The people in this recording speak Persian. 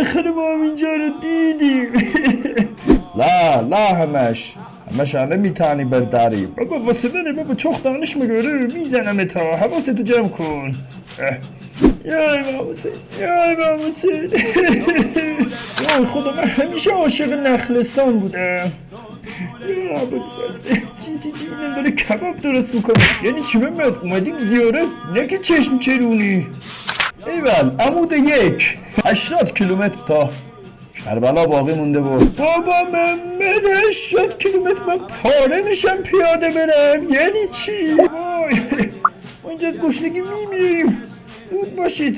بالاخره ما هم اینجا رو دیدیم. لا لا همش. همش همه میتانی برداری بابا واسه منه بابا چخ دانش میگاره می‌زنم تا. حواستو جمع کن. یا امام حسین یا امام حسین وای خدا من همیشه عاشق نخلستان بودم. یا چی چی چی؟ اینم داره کباب درست می‌کنه. یعنی چی محمد؟ اومدیم زیارت؟ نه که چشم چرونی. ایول عمود یک 80 کیلومتر تا کربلا باقی مونده بود. بابا محمد 80 کیلومتر من پاره میشم پیاده برم. یعنی چی؟ اینجا از گشنگی میمیریم. زود باشید.